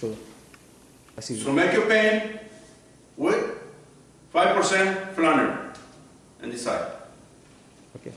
Sure. I see. So make your paint with 5% flannel and decide. Okay.